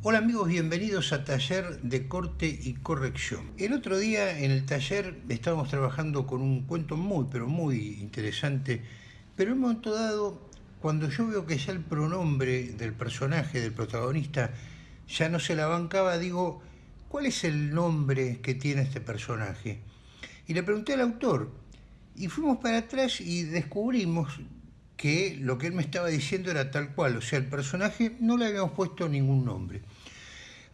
Hola amigos, bienvenidos a Taller de Corte y Corrección. El otro día en el taller estábamos trabajando con un cuento muy, pero muy interesante, pero en un momento dado, cuando yo veo que ya el pronombre del personaje, del protagonista, ya no se la bancaba, digo, ¿cuál es el nombre que tiene este personaje? Y le pregunté al autor, y fuimos para atrás y descubrimos que lo que él me estaba diciendo era tal cual, o sea, el personaje no le habíamos puesto ningún nombre.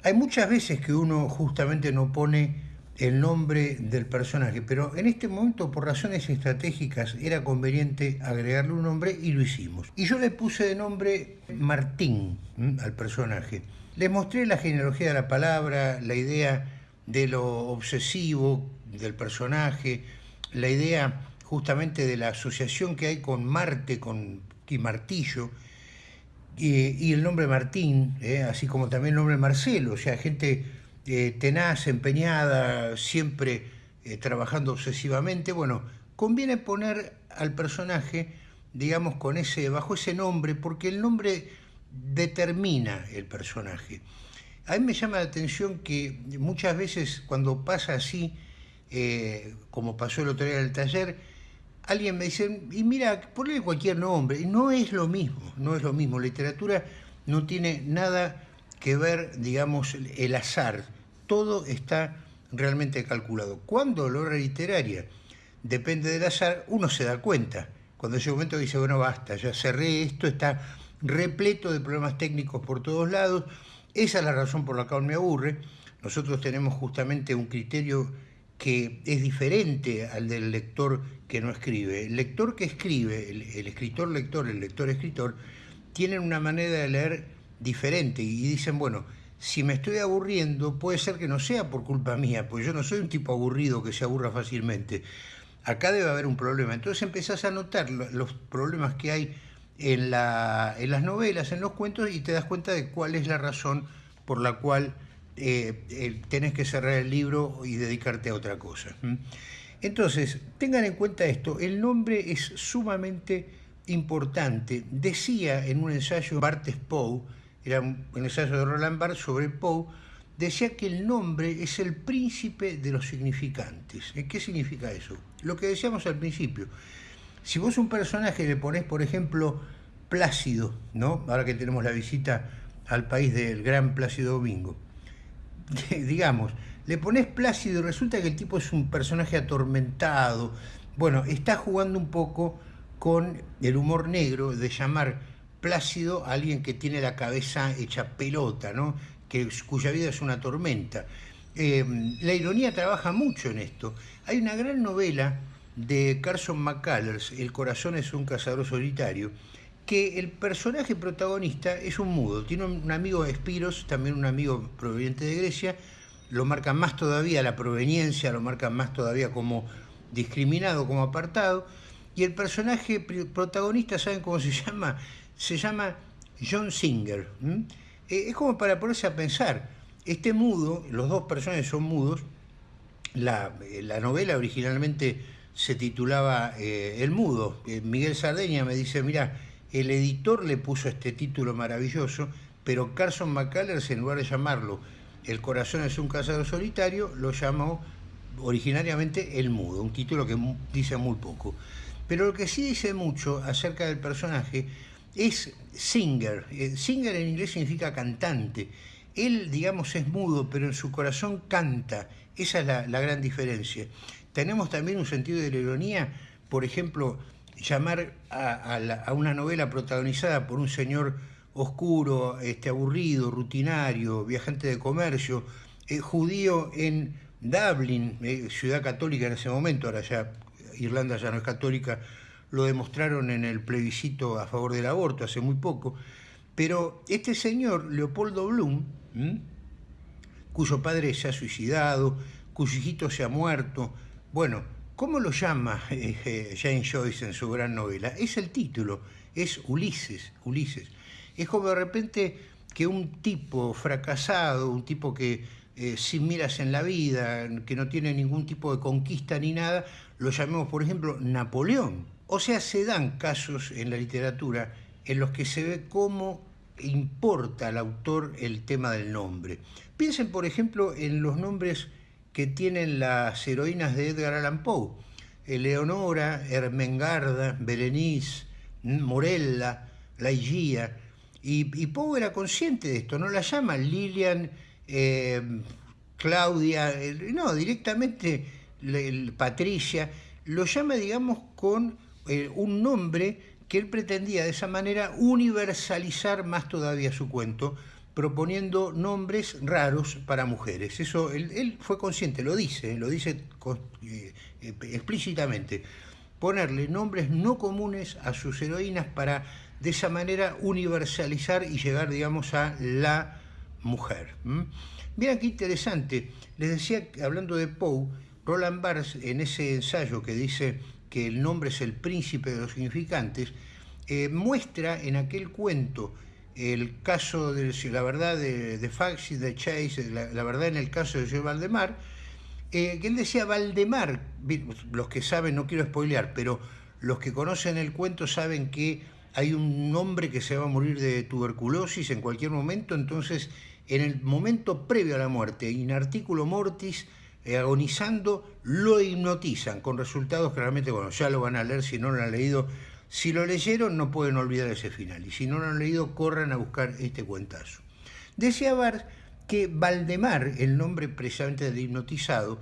Hay muchas veces que uno justamente no pone el nombre del personaje, pero en este momento por razones estratégicas era conveniente agregarle un nombre y lo hicimos. Y yo le puse de nombre Martín al personaje. Le mostré la genealogía de la palabra, la idea de lo obsesivo del personaje, la idea justamente de la asociación que hay con Marte, con y Martillo, y, el nombre Martín, ¿eh? así como también el nombre Marcelo, o sea, gente eh, tenaz, empeñada, siempre eh, trabajando obsesivamente. Bueno, conviene poner al personaje, digamos, con ese, bajo ese nombre, porque el nombre determina el personaje. A mí me llama la atención que muchas veces cuando pasa así, como pasó el otro día en el taller, alguien me dice, y mira, ponle cualquier nombre, no es lo mismo, no es lo mismo. Literatura no tiene nada que ver, digamos, el azar, todo está realmente calculado. Cuando la obra literaria depende del azar, uno se da cuenta. Cuando llega un momento dice, bueno, basta, ya cerré esto, está repleto de problemas técnicos por todos lados, esa es la razón por la cual me aburre. Nosotros tenemos justamente un criterio que es diferente al del lector que no escribe. El lector que escribe, el, escritor-lector, el lector-escritor, tienen una manera de leer diferente y dicen, bueno, si me estoy aburriendo, puede ser que no sea por culpa mía, pues yo no soy un tipo aburrido que se aburra fácilmente. Acá debe haber un problema. Entonces empezás a notar los problemas que hay en, la, en las novelas, en los cuentos, y te das cuenta de cuál es la razón por la cual eh, tenés que cerrar el libro y dedicarte a otra cosa. Entonces, tengan en cuenta esto, el nombre es sumamente importante. Decía en un ensayo Bartes Poe, era un ensayo de Roland Barthes sobre Poe, decía que el nombre es el príncipe de los significantes. ¿Eh? ¿Qué significa eso? Lo que decíamos al principio. Si vos un personaje le ponés, por ejemplo, Plácido, ¿no? Ahora que tenemos la visita al país del gran Plácido Domingo, digamos, le pones Plácido y resulta que el tipo es un personaje atormentado. Bueno, está jugando un poco con el humor negro de llamar Plácido a alguien que tiene la cabeza hecha pelota, ¿no? que, cuya vida es una tormenta. Em, la ironía trabaja mucho en esto. Hay una gran novela de Carson McCullers, El corazón es un cazador solitario, que el personaje protagonista es un mudo. Tiene un amigo Espiros, también un amigo proveniente de Grecia, lo marca más todavía la proveniencia, lo marca más todavía como discriminado, como apartado, y el personaje protagonista, ¿saben cómo se llama? Se llama John Singer. Eh, es como para ponerse a pensar, este mudo, los dos personajes son mudos, la, eh, la novela originalmente se titulaba eh, El Mudo. Miguel Sardeña me dice, mira, el editor le puso este título maravilloso, pero Carson McCullers, en lugar de llamarlo El corazón es un cazador solitario, lo llamó originariamente El Mudo, un título que dice muy poco. Pero lo que sí dice mucho acerca del personaje es singer. Eh, singer en inglés significa cantante. Él, digamos, es mudo, pero en su corazón canta. Esa es la, la gran diferencia. Tenemos también un sentido de la ironía, por ejemplo, llamar a, una novela protagonizada por un señor oscuro, este, aburrido, rutinario, viajante de comercio, eh, judío en Dublin, eh, ciudad católica en ese momento, ahora ya Irlanda ya no es católica, lo demostraron en el plebiscito a favor del aborto hace muy poco, pero este señor, Leopoldo Bloom, cuyo padre se ha suicidado, cuyo hijito se ha muerto, bueno, ¿Cómo lo llama eh, Jane Joyce en su gran novela? Es el título, es Ulises, Ulises. Es como de repente que un tipo fracasado, un tipo que eh, sin miras en la vida, que no tiene ningún tipo de conquista ni nada, lo llamemos, por ejemplo, Napoleón. O sea, se dan casos en la literatura en los que se ve cómo importa al autor el tema del nombre. Piensen, por ejemplo, en los nombres que tienen las heroínas de Edgar Allan Poe. Eleonora, Ermengarda, Berenice, Morella, Laigía. Y, y, Poe era consciente de esto, no la llama Lilian, eh, Claudia, no, directamente Patricia, lo llama, digamos, con eh, un nombre que él pretendía de esa manera universalizar más todavía su cuento, proponiendo nombres raros para mujeres. Eso él, fue consciente, lo dice, lo dice eh, explícitamente. Ponerle nombres no comunes a sus heroínas para de esa manera universalizar y llegar, digamos, a la mujer. Mira qué interesante. Les decía, hablando de Poe, Roland Barthes, en ese ensayo que dice que el nombre es el príncipe de los significantes, eh, muestra en aquel cuento el caso de la verdad de, de Fax y de Chase, la, verdad en el caso de Joe Valdemar, eh, que él decía Valdemar, los que saben, no quiero spoilear, pero los que conocen el cuento saben que hay un hombre que se va a morir de tuberculosis en cualquier momento, entonces en el momento previo a la muerte, in articulo mortis, eh, agonizando, lo hipnotizan, con resultados claramente, bueno, ya lo van a leer si no lo han leído. Si lo leyeron, no pueden olvidar ese final, y si no lo han leído, corran a buscar este cuentazo. Decía Bar que Valdemar, el nombre precisamente de hipnotizado,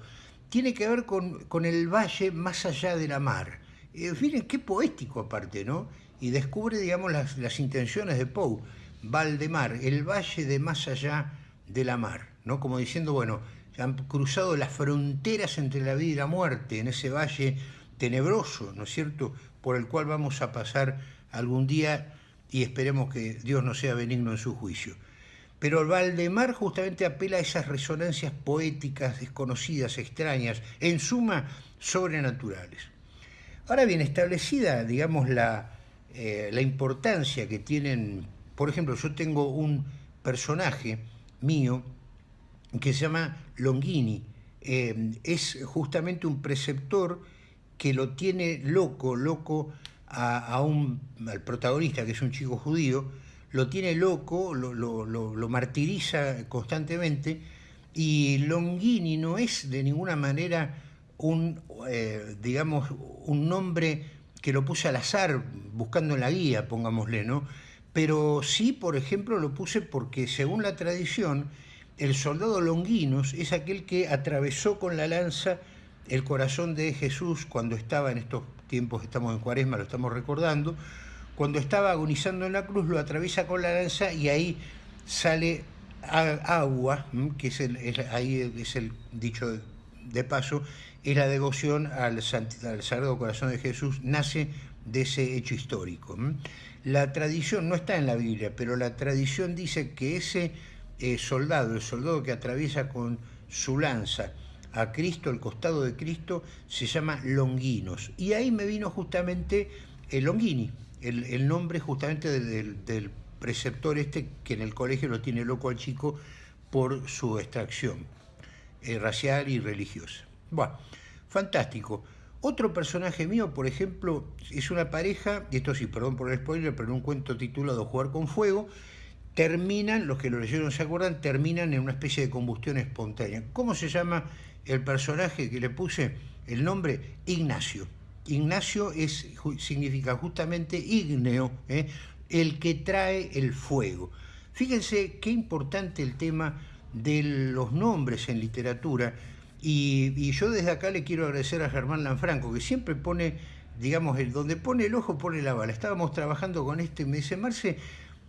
tiene que ver con, con el valle más allá de la mar. Eh, miren qué poético aparte, ¿no? Y descubre, digamos, las, las intenciones de Poe. Valdemar, el valle de más allá de la mar, ¿no? Como diciendo, bueno, han cruzado las fronteras entre la vida y la muerte, en ese valle tenebroso, ¿no es cierto?, por el cual vamos a pasar algún día y esperemos que Dios no sea benigno en su juicio. Pero Valdemar justamente apela a esas resonancias poéticas, desconocidas, extrañas, en suma, sobrenaturales. Ahora bien, establecida, digamos, la, eh, la importancia que tienen, por ejemplo, yo tengo un personaje mío que se llama Longini. Eh, es justamente un preceptor que lo tiene loco, loco a, un, al protagonista, que es un chico judío, lo tiene loco, lo, lo, martiriza constantemente, y Longini no es de ninguna manera un, eh, digamos, un nombre que lo puse al azar, buscando en la guía, pongámosle, ¿no? Pero sí, por ejemplo, lo puse porque según la tradición, el soldado Longinos es aquel que atravesó con la lanza el corazón de Jesús cuando estaba en estos tiempos, estamos en cuaresma, lo estamos recordando, cuando estaba agonizando en la cruz, lo atraviesa con la lanza y ahí sale agua, que es el, ahí es el dicho de paso, es la devoción al, al Sagrado Corazón de Jesús, nace de ese hecho histórico. La tradición no está en la Biblia, pero la tradición dice que ese eh, soldado, el soldado que atraviesa con su lanza a Cristo, el costado de Cristo, se llama Longinos. Y ahí me vino justamente el Longini, el, nombre justamente del, preceptor este que en el colegio lo tiene loco al chico por su extracción eh, racial y religiosa. Bueno, fantástico. Otro personaje mío, por ejemplo, es una pareja, y esto sí, perdón por el spoiler, pero en un cuento titulado Jugar con Fuego, terminan, los que lo leyeron se acuerdan, terminan en una especie de combustión espontánea. ¿Cómo se llama el personaje que le puse el nombre? Ignacio. Ignacio es, significa justamente ígneo, ¿eh? el que trae el fuego. Fíjense qué importante el tema de los nombres en literatura. Y, yo desde acá le quiero agradecer a Germán Lanfranco, que siempre pone, digamos, el, donde pone el ojo pone la bala. Estábamos trabajando con este y me dice, Marce,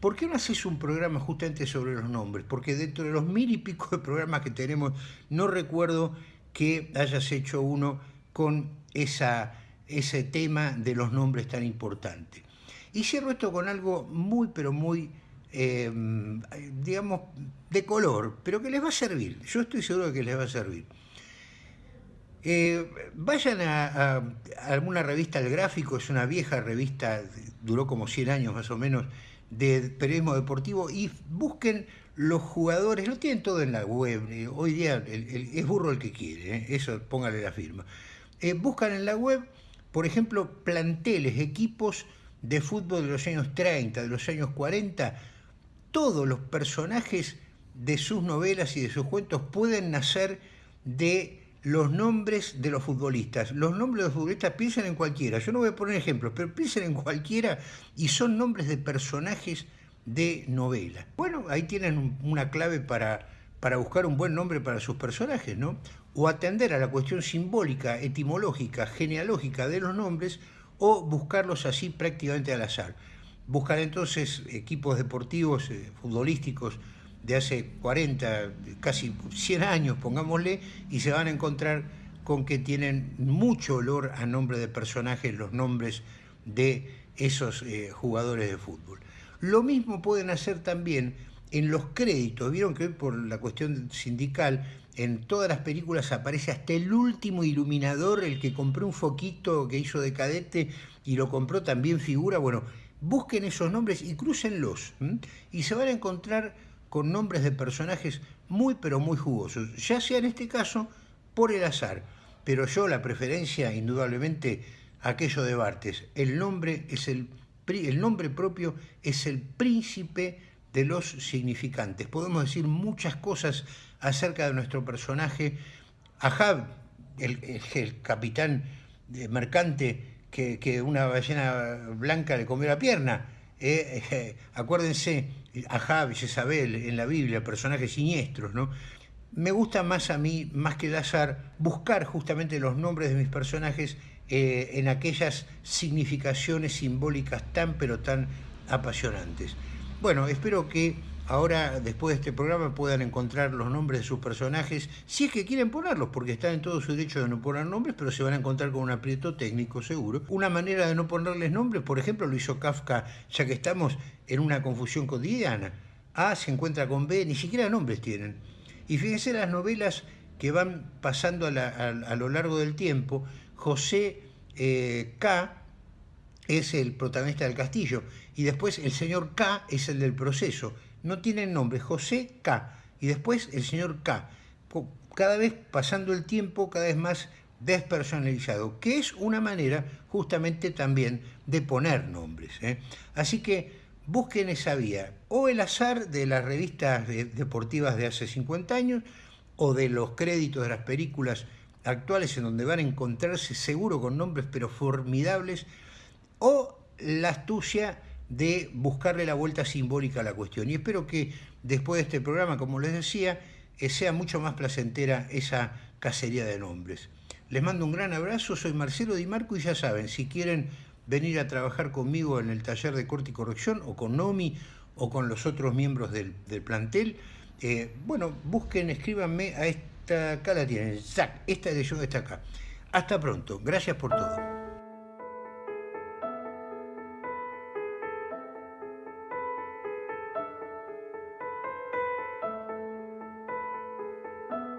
¿Por qué no haces un programa justamente sobre los nombres? Porque dentro de los mil y pico de programas que tenemos, no recuerdo que hayas hecho uno con ese tema de los nombres tan importante. Y cierro esto con algo muy, pero muy, em, digamos, de color, pero que les va a servir. Yo estoy seguro de que les va a servir. Eh, vayan a, a, alguna revista El Gráfico, es una vieja revista, duró como 100 años más o menos, de periodismo deportivo y busquen los jugadores, lo tienen todo en la web, eh, hoy día es burro el que quiere, eh, eso póngale la firma. Eh, buscan en la web, por ejemplo, planteles, equipos de fútbol de los años 30, de los años 40, todos los personajes de sus novelas y de sus cuentos pueden nacer de los nombres de los futbolistas. Los nombres de los futbolistas piensen en cualquiera. Yo no voy a poner ejemplos, pero piensen en cualquiera y son nombres de personajes de novela. Bueno, ahí tienen una clave para, para buscar un buen nombre para sus personajes, ¿no? O atender a la cuestión simbólica, etimológica, genealógica de los nombres, o buscarlos así prácticamente al azar. Buscar entonces equipos deportivos, eh, futbolísticos, de hace 40, casi 100 años, pongámosle, y se van a encontrar con que tienen mucho olor a nombre de personajes los nombres de esos eh, jugadores de fútbol. Lo mismo pueden hacer también en los créditos. Vieron que hoy por la cuestión sindical, en todas las películas aparece hasta el último iluminador, el que compró un foquito que hizo de cadete y lo compró también figura. Bueno, busquen esos nombres y crúcenlos. Y se van a encontrar con nombres de personajes muy pero muy jugosos, ya sea en este caso por el azar, pero yo la preferencia indudablemente aquello de Bartes, el nombre es el el nombre propio es el príncipe de los significantes. Podemos decir muchas cosas acerca de nuestro personaje. Ahab, el, el, capitán mercante que, una ballena blanca le comió la pierna. Eh, eh, acuérdense, Ahab y Jezabel en la Biblia, personajes siniestros, ¿no? Me gusta más a mí, más que el azar, buscar justamente los nombres de mis personajes eh, en aquellas significaciones simbólicas tan pero tan apasionantes. Bueno, espero que ahora, después de este programa, puedan encontrar los nombres de sus personajes, si es que quieren ponerlos, porque están en todo su derecho de no poner nombres, pero se van a encontrar con un aprieto técnico seguro. Una manera de no ponerles nombres, por ejemplo, lo hizo Kafka, ya que estamos en una confusión cotidiana. A se encuentra con B, ni siquiera nombres tienen. Y fíjense las novelas que van pasando a, lo largo del tiempo. José eh, K es el protagonista del castillo y después el señor K es el del proceso no tienen nombre, José K. Y después el señor K. Cada vez pasando el tiempo, cada vez más despersonalizado, que es una manera justamente también de poner nombres. ¿eh? Así que busquen esa vía, o el azar de las revistas deportivas de hace 50 años, o de los créditos de las películas actuales en donde van a encontrarse seguro con nombres pero formidables, o la astucia de buscarle la vuelta simbólica a la cuestión. Y espero que después de este programa, como les decía, eh, sea mucho más placentera esa cacería de nombres. Les mando un gran abrazo, soy Marcelo Di Marco y ya saben, si quieren venir a trabajar conmigo en el taller de corte y corrección o con Nomi o con los otros miembros del, plantel, eh, bueno, busquen, escríbanme a esta, acá la tienen, esta yo está acá. Hasta pronto, gracias por todo.